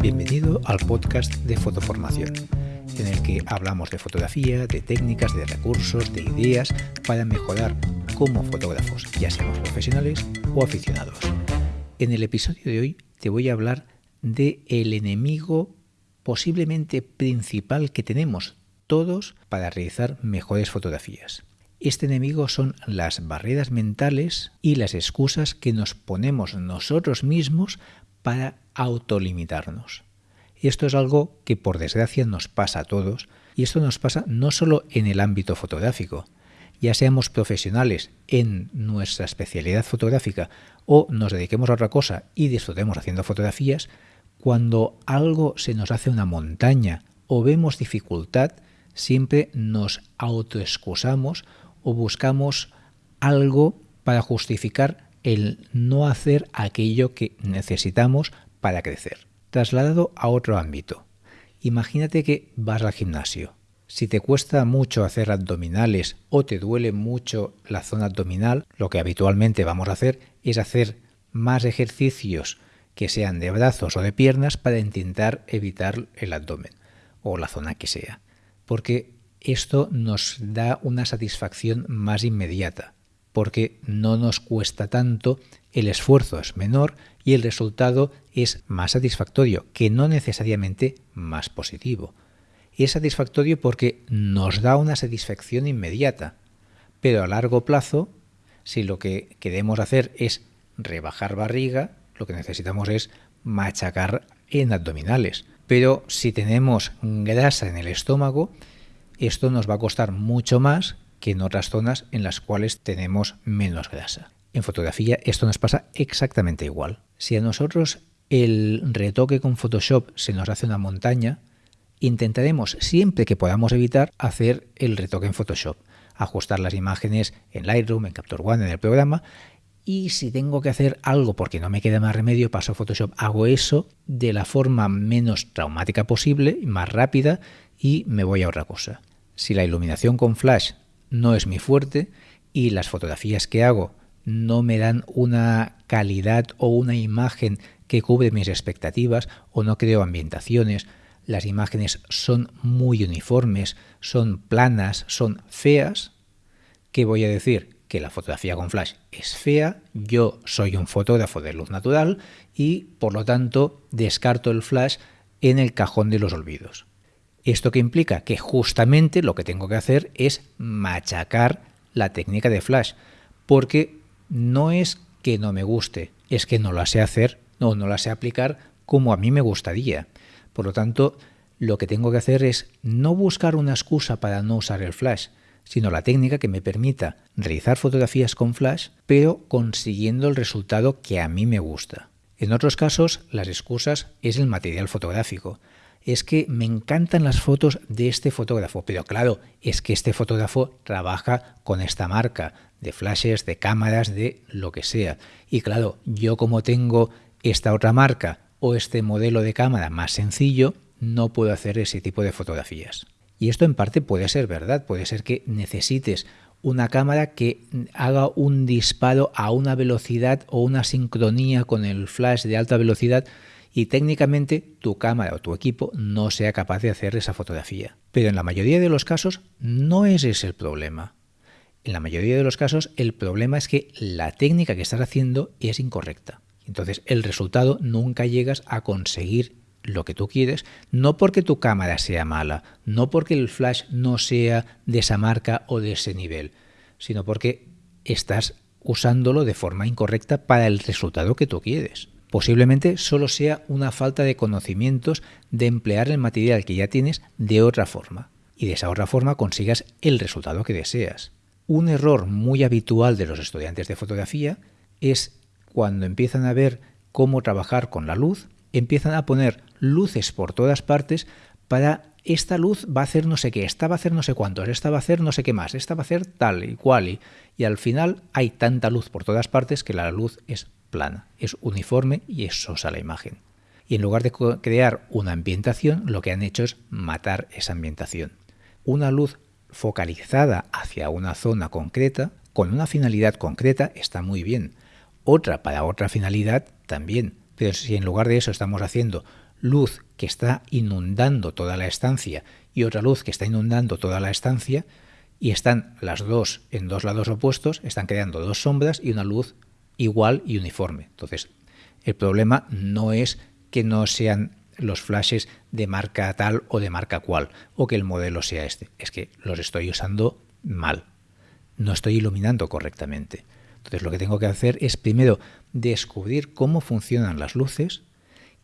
Bienvenido al podcast de Fotoformación, en el que hablamos de fotografía, de técnicas, de recursos, de ideas para mejorar como fotógrafos, ya seamos profesionales o aficionados. En el episodio de hoy te voy a hablar de el enemigo posiblemente principal que tenemos todos para realizar mejores fotografías. Este enemigo son las barreras mentales y las excusas que nos ponemos nosotros mismos para autolimitarnos. Esto es algo que por desgracia nos pasa a todos y esto nos pasa no solo en el ámbito fotográfico, ya seamos profesionales en nuestra especialidad fotográfica o nos dediquemos a otra cosa y disfrutemos haciendo fotografías, cuando algo se nos hace una montaña o vemos dificultad, siempre nos autoexcusamos o buscamos algo para justificar el no hacer aquello que necesitamos para crecer. Trasladado a otro ámbito. Imagínate que vas al gimnasio. Si te cuesta mucho hacer abdominales o te duele mucho la zona abdominal, lo que habitualmente vamos a hacer es hacer más ejercicios que sean de brazos o de piernas para intentar evitar el abdomen o la zona que sea. Porque esto nos da una satisfacción más inmediata, porque no nos cuesta tanto, el esfuerzo es menor y el resultado es más satisfactorio, que no necesariamente más positivo. Es satisfactorio porque nos da una satisfacción inmediata, pero a largo plazo, si lo que queremos hacer es rebajar barriga, lo que necesitamos es machacar en abdominales. Pero si tenemos grasa en el estómago, esto nos va a costar mucho más que en otras zonas en las cuales tenemos menos grasa. En fotografía esto nos pasa exactamente igual. Si a nosotros el retoque con Photoshop se nos hace una montaña, intentaremos siempre que podamos evitar hacer el retoque en Photoshop, ajustar las imágenes en Lightroom, en Capture One, en el programa y si tengo que hacer algo porque no me queda más remedio, paso a Photoshop, hago eso de la forma menos traumática posible, más rápida y me voy a otra cosa. Si la iluminación con flash no es mi fuerte y las fotografías que hago no me dan una calidad o una imagen que cubre mis expectativas o no creo ambientaciones, las imágenes son muy uniformes, son planas, son feas, ¿qué voy a decir? Que la fotografía con flash es fea, yo soy un fotógrafo de luz natural y por lo tanto descarto el flash en el cajón de los olvidos. ¿Esto qué implica? Que justamente lo que tengo que hacer es machacar la técnica de flash, porque no es que no me guste, es que no la sé hacer o no, la sé aplicar como a mí me gustaría. Por lo tanto, lo que tengo que hacer es no buscar una excusa para no usar el flash, sino la técnica que me permita realizar fotografías con flash, pero consiguiendo el resultado que a mí me gusta. En otros casos, las excusas es el material fotográfico es que me encantan las fotos de este fotógrafo, pero claro, es que este fotógrafo trabaja con esta marca de flashes, de cámaras, de lo que sea. Y claro, yo como tengo esta otra marca o este modelo de cámara más sencillo, no puedo hacer ese tipo de fotografías. Y esto en parte puede ser verdad, puede ser que necesites una cámara que haga un disparo a una velocidad o una sincronía con el flash de alta velocidad y técnicamente tu cámara o tu equipo no sea capaz de hacer esa fotografía. Pero en la mayoría de los casos no es ese el problema. En la mayoría de los casos el problema es que la técnica que estás haciendo es incorrecta. Entonces el resultado nunca llegas a conseguir lo que tú quieres, no porque tu cámara sea mala, no porque el flash no sea de esa marca o de ese nivel, sino porque estás usándolo de forma incorrecta para el resultado que tú quieres. Posiblemente solo sea una falta de conocimientos de emplear el material que ya tienes de otra forma y de esa otra forma consigas el resultado que deseas. Un error muy habitual de los estudiantes de fotografía es cuando empiezan a ver cómo trabajar con la luz, empiezan a poner luces por todas partes para esta luz va a hacer no sé qué, esta va a hacer no sé cuántos, esta va a hacer no sé qué más, esta va a hacer tal y cual y, y al final hay tanta luz por todas partes que la luz es plana, es uniforme y es sosa la imagen. Y en lugar de crear una ambientación, lo que han hecho es matar esa ambientación. Una luz focalizada hacia una zona concreta, con una finalidad concreta, está muy bien. Otra para otra finalidad también. Pero si en lugar de eso estamos haciendo luz que está inundando toda la estancia y otra luz que está inundando toda la estancia y están las dos en dos lados opuestos, están creando dos sombras y una luz igual y uniforme. Entonces, el problema no es que no sean los flashes de marca tal o de marca cual, o que el modelo sea este, es que los estoy usando mal, no estoy iluminando correctamente. Entonces lo que tengo que hacer es primero descubrir cómo funcionan las luces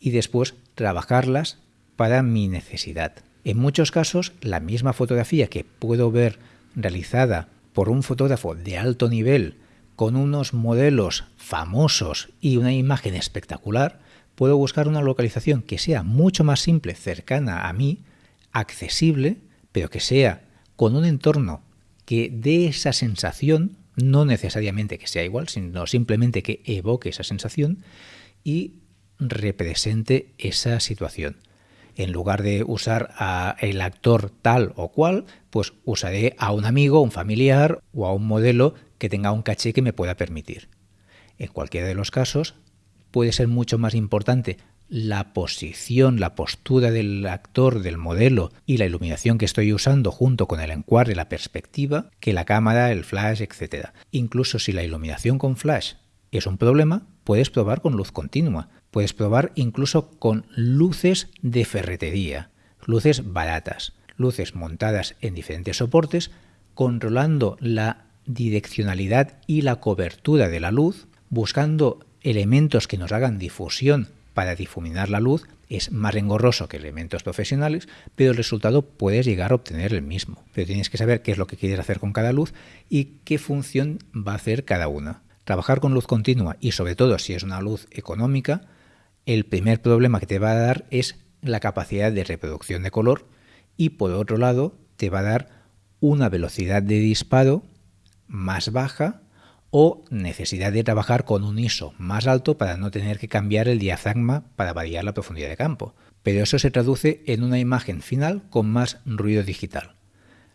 y después trabajarlas para mi necesidad. En muchos casos, la misma fotografía que puedo ver realizada por un fotógrafo de alto nivel con unos modelos famosos y una imagen espectacular, puedo buscar una localización que sea mucho más simple, cercana a mí, accesible, pero que sea con un entorno que dé esa sensación, no necesariamente que sea igual, sino simplemente que evoque esa sensación y represente esa situación en lugar de usar a el actor tal o cual, pues usaré a un amigo, un familiar o a un modelo que tenga un caché que me pueda permitir. En cualquiera de los casos, puede ser mucho más importante la posición, la postura del actor, del modelo y la iluminación que estoy usando junto con el encuadre, la perspectiva, que la cámara, el flash, etc. Incluso si la iluminación con flash es un problema, puedes probar con luz continua. Puedes probar incluso con luces de ferretería, luces baratas, luces montadas en diferentes soportes, controlando la direccionalidad y la cobertura de la luz, buscando elementos que nos hagan difusión para difuminar la luz, es más engorroso que elementos profesionales, pero el resultado puedes llegar a obtener el mismo. Pero tienes que saber qué es lo que quieres hacer con cada luz y qué función va a hacer cada una. Trabajar con luz continua y sobre todo si es una luz económica, el primer problema que te va a dar es la capacidad de reproducción de color y por otro lado te va a dar una velocidad de disparo más baja o necesidad de trabajar con un ISO más alto para no tener que cambiar el diafragma para variar la profundidad de campo. Pero eso se traduce en una imagen final con más ruido digital.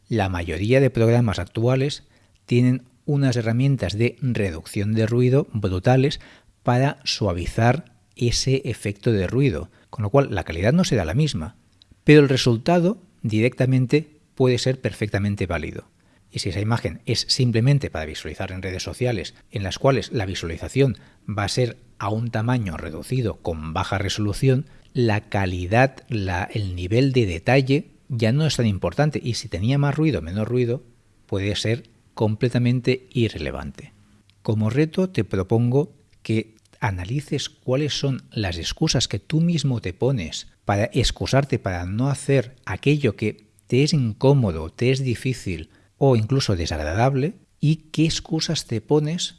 La mayoría de programas actuales tienen unas herramientas de reducción de ruido brutales para suavizar ese efecto de ruido, con lo cual la calidad no será la misma, pero el resultado directamente puede ser perfectamente válido. Y si esa imagen es simplemente para visualizar en redes sociales, en las cuales la visualización va a ser a un tamaño reducido con baja resolución, la calidad, el nivel de detalle ya no es tan importante y si tenía más ruido o menos ruido puede ser completamente irrelevante. Como reto te propongo que analices cuáles son las excusas que tú mismo te pones para excusarte para no hacer aquello que te es incómodo, te es difícil o incluso desagradable y qué excusas te pones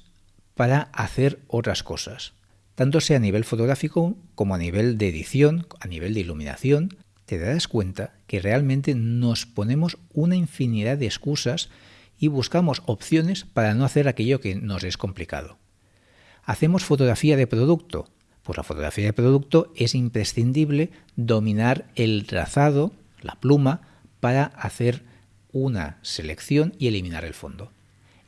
para hacer otras cosas. Tanto sea a nivel fotográfico como a nivel de edición, a nivel de iluminación, te darás cuenta que realmente nos ponemos una infinidad de excusas y buscamos opciones para no hacer aquello que nos es complicado. ¿Hacemos fotografía de producto? Pues la fotografía de producto es imprescindible dominar el trazado, la pluma, para hacer una selección y eliminar el fondo.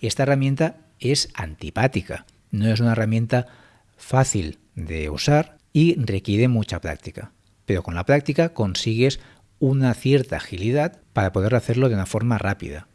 Esta herramienta es antipática, no es una herramienta fácil de usar y requiere mucha práctica. Pero con la práctica consigues una cierta agilidad para poder hacerlo de una forma rápida.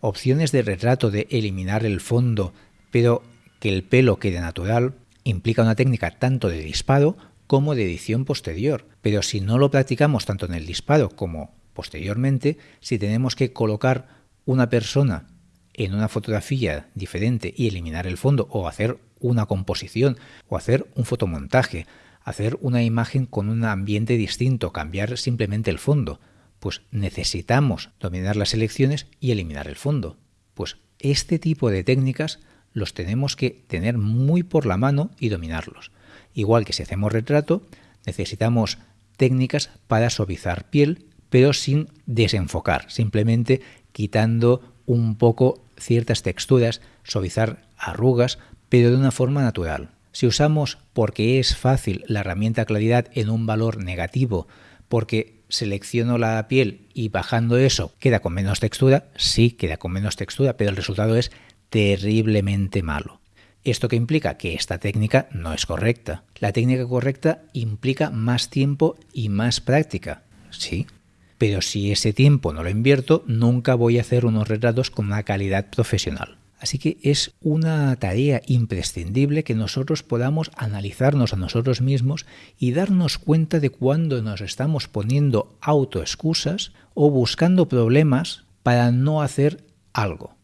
Opciones de retrato de eliminar el fondo, pero que el pelo quede natural implica una técnica tanto de disparo como de edición posterior. Pero si no lo practicamos tanto en el disparo como posteriormente, si tenemos que colocar una persona en una fotografía diferente y eliminar el fondo o hacer una composición o hacer un fotomontaje, hacer una imagen con un ambiente distinto, cambiar simplemente el fondo, pues necesitamos dominar las selecciones y eliminar el fondo. Pues este tipo de técnicas los tenemos que tener muy por la mano y dominarlos. Igual que si hacemos retrato, necesitamos técnicas para suavizar piel, pero sin desenfocar, simplemente quitando un poco ciertas texturas, suavizar arrugas, pero de una forma natural. Si usamos porque es fácil la herramienta claridad en un valor negativo, porque selecciono la piel y bajando eso queda con menos textura, sí queda con menos textura, pero el resultado es terriblemente malo. ¿Esto qué implica? Que esta técnica no es correcta. La técnica correcta implica más tiempo y más práctica. Sí, pero si ese tiempo no lo invierto, nunca voy a hacer unos retratos con una calidad profesional. Así que es una tarea imprescindible que nosotros podamos analizarnos a nosotros mismos y darnos cuenta de cuando nos estamos poniendo autoexcusas o buscando problemas para no hacer algo.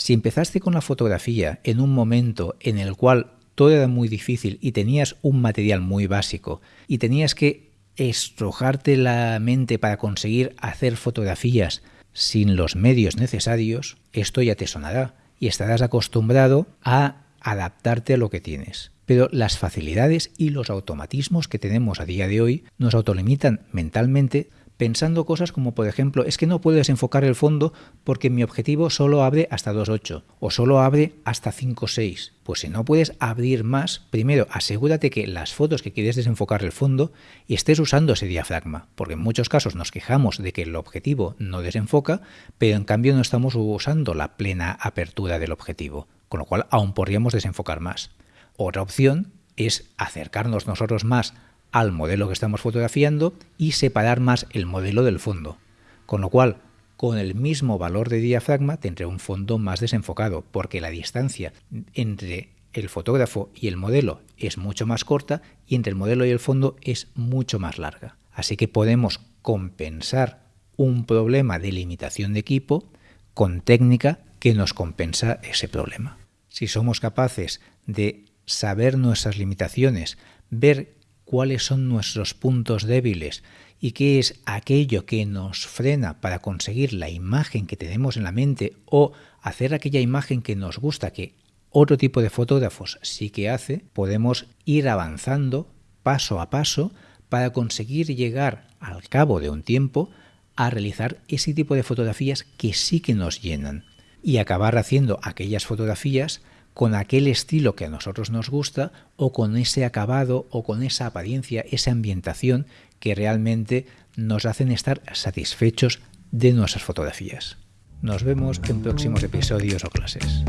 Si empezaste con la fotografía en un momento en el cual todo era muy difícil y tenías un material muy básico y tenías que estrujarte la mente para conseguir hacer fotografías sin los medios necesarios, esto ya te sonará y estarás acostumbrado a adaptarte a lo que tienes. Pero las facilidades y los automatismos que tenemos a día de hoy nos autolimitan mentalmente pensando cosas como por ejemplo, es que no puedes enfocar el fondo porque mi objetivo solo abre hasta 2.8 o solo abre hasta 5.6. Pues si no puedes abrir más, primero asegúrate que las fotos que quieres desenfocar el fondo estés usando ese diafragma, porque en muchos casos nos quejamos de que el objetivo no desenfoca, pero en cambio no estamos usando la plena apertura del objetivo, con lo cual aún podríamos desenfocar más. Otra opción es acercarnos nosotros más al modelo que estamos fotografiando y separar más el modelo del fondo. Con lo cual, con el mismo valor de diafragma tendré un fondo más desenfocado, porque la distancia entre el fotógrafo y el modelo es mucho más corta y entre el modelo y el fondo es mucho más larga. Así que podemos compensar un problema de limitación de equipo con técnica que nos compensa ese problema. Si somos capaces de saber nuestras limitaciones, ver cuáles son nuestros puntos débiles y qué es aquello que nos frena para conseguir la imagen que tenemos en la mente o hacer aquella imagen que nos gusta, que otro tipo de fotógrafos sí que hace, podemos ir avanzando paso a paso para conseguir llegar al cabo de un tiempo a realizar ese tipo de fotografías que sí que nos llenan. Y acabar haciendo aquellas fotografías con aquel estilo que a nosotros nos gusta o con ese acabado o con esa apariencia, esa ambientación que realmente nos hacen estar satisfechos de nuestras fotografías. Nos vemos en próximos episodios o clases.